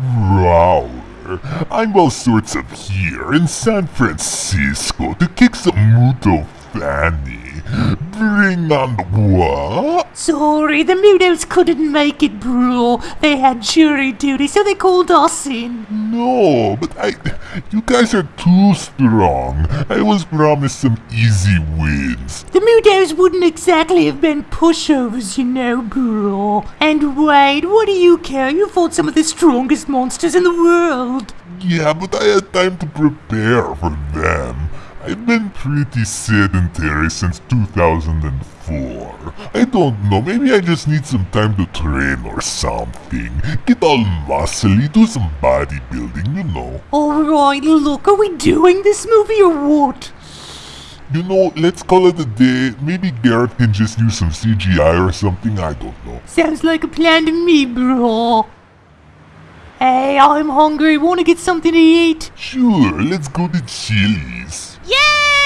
Rower. I'm all sorts of here in San Francisco to kick some Muto Fanny. What? Sorry, the Mutos couldn't make it, bro. They had jury duty, so they called us in. No, but I. You guys are too strong. I was promised some easy wins. The Mutos wouldn't exactly have been pushovers, you know, bro. And wait, what do you care? You fought some of the strongest monsters in the world. Yeah, but I had time to prepare for them. I've been pretty sedentary since 2004. I don't know, maybe I just need some time to train or something. Get all muscly, do some bodybuilding, you know. Alright, look, are we doing this movie or what? You know, let's call it a day. Maybe Garrett can just use some CGI or something, I don't know. Sounds like a plan to me, bro. Hey, I'm hungry. Wanna get something to eat? Sure, let's go to Chili's. Yeah!